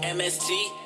MST